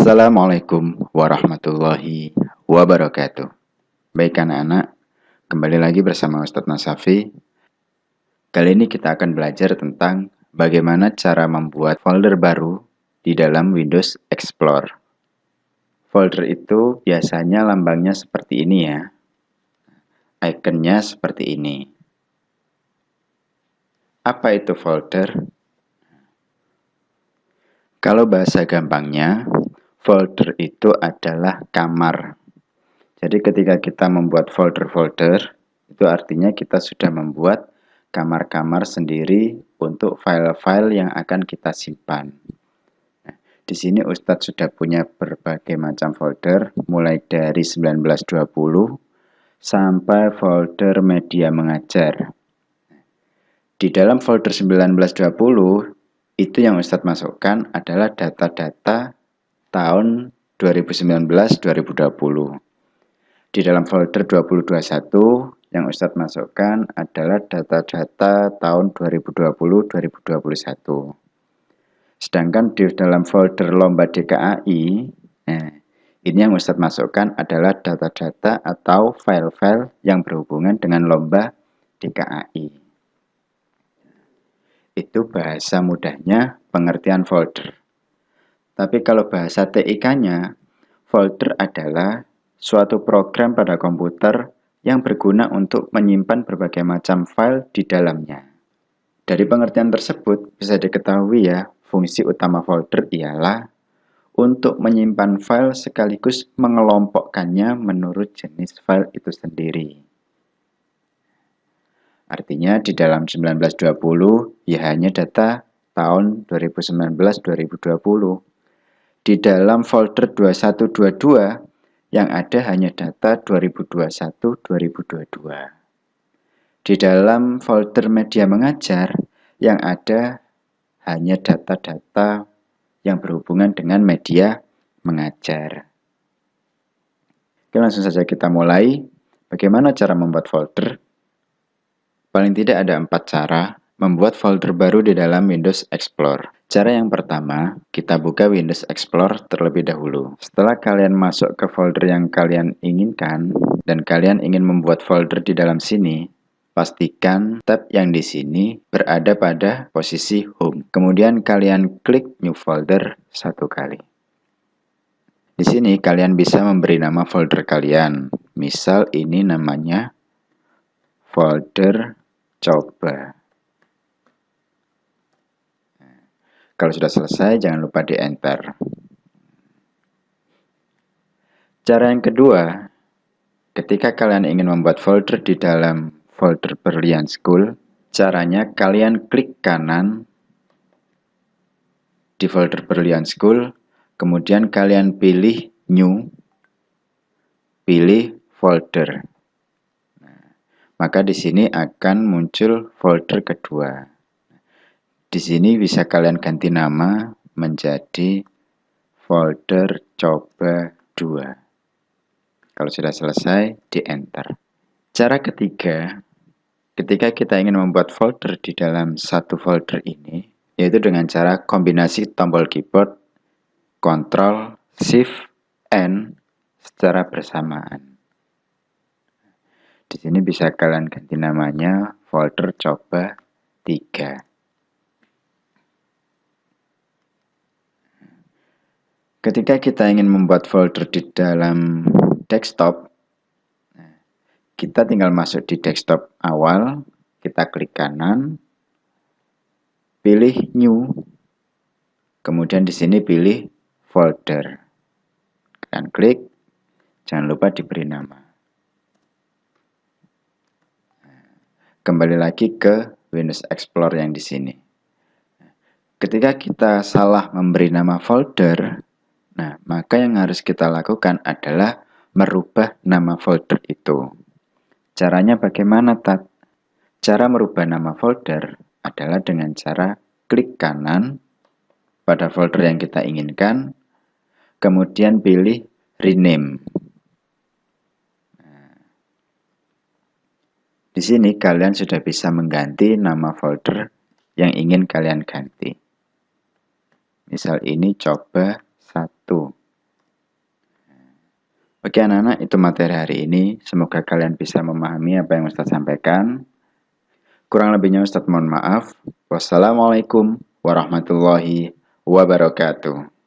Assalamualaikum warahmatullahi wabarakatuh. Baik anak-anak, kembali lagi bersama Ustadz Nasafi. Kali ini kita akan belajar tentang bagaimana cara membuat folder baru di dalam Windows Explorer. Folder itu biasanya lambangnya seperti ini ya. Ikonnya seperti ini. Apa itu folder? Kalau bahasa gampangnya, folder itu adalah kamar. Jadi ketika kita membuat folder-folder, itu artinya kita sudah membuat kamar-kamar sendiri untuk file-file yang akan kita simpan. Nah, di sini Ustadz sudah punya berbagai macam folder, mulai dari 1920 sampai folder media mengajar. Di dalam folder 1920, itu yang Ustadz masukkan adalah data-data tahun 2019-2020. Di dalam folder 2021, yang Ustadz masukkan adalah data-data tahun 2020-2021. Sedangkan di dalam folder lomba DKAI, eh, ini yang Ustadz masukkan adalah data-data atau file-file yang berhubungan dengan lomba DKAI. Itu bahasa mudahnya pengertian folder. Tapi kalau bahasa TIK-nya, folder adalah suatu program pada komputer yang berguna untuk menyimpan berbagai macam file di dalamnya. Dari pengertian tersebut bisa diketahui ya, fungsi utama folder ialah untuk menyimpan file sekaligus mengelompokkannya menurut jenis file itu sendiri. Artinya di dalam 1920 ya hanya data tahun 2019-2020. Di dalam folder 2122 yang ada hanya data 2021-2022. Di dalam folder media mengajar, yang ada hanya data-data yang berhubungan dengan media mengajar. Oke, langsung saja kita mulai. Bagaimana cara membuat folder? Paling tidak ada empat cara membuat folder baru di dalam Windows Explorer. Cara yang pertama, kita buka Windows Explorer terlebih dahulu. Setelah kalian masuk ke folder yang kalian inginkan, dan kalian ingin membuat folder di dalam sini, pastikan tab yang di sini berada pada posisi Home. Kemudian kalian klik New Folder satu kali. Di sini kalian bisa memberi nama folder kalian. Misal ini namanya folder coba. Kalau sudah selesai, jangan lupa di enter. Cara yang kedua, ketika kalian ingin membuat folder di dalam folder Berlian School, caranya kalian klik kanan di folder Berlian School, kemudian kalian pilih New, pilih folder. Nah, maka di sini akan muncul folder kedua. Di sini bisa kalian ganti nama menjadi folder coba 2. Kalau sudah selesai, di enter. Cara ketiga, ketika kita ingin membuat folder di dalam satu folder ini, yaitu dengan cara kombinasi tombol keyboard, Ctrl, Shift, N secara bersamaan. Di sini bisa kalian ganti namanya folder coba 3. Ketika kita ingin membuat folder di dalam desktop, kita tinggal masuk di desktop awal, kita klik kanan, pilih new, kemudian di sini pilih folder. Dan klik, jangan lupa diberi nama. Kembali lagi ke Windows Explorer yang di sini. Ketika kita salah memberi nama folder, Nah, maka yang harus kita lakukan adalah merubah nama folder itu. Caranya bagaimana, Tat? Cara merubah nama folder adalah dengan cara klik kanan pada folder yang kita inginkan, kemudian pilih rename. Nah, di sini kalian sudah bisa mengganti nama folder yang ingin kalian ganti. Misal ini coba itu. Oke anak-anak, itu materi hari ini. Semoga kalian bisa memahami apa yang Ustadz sampaikan. Kurang lebihnya Ustadz mohon maaf. Wassalamualaikum warahmatullahi wabarakatuh.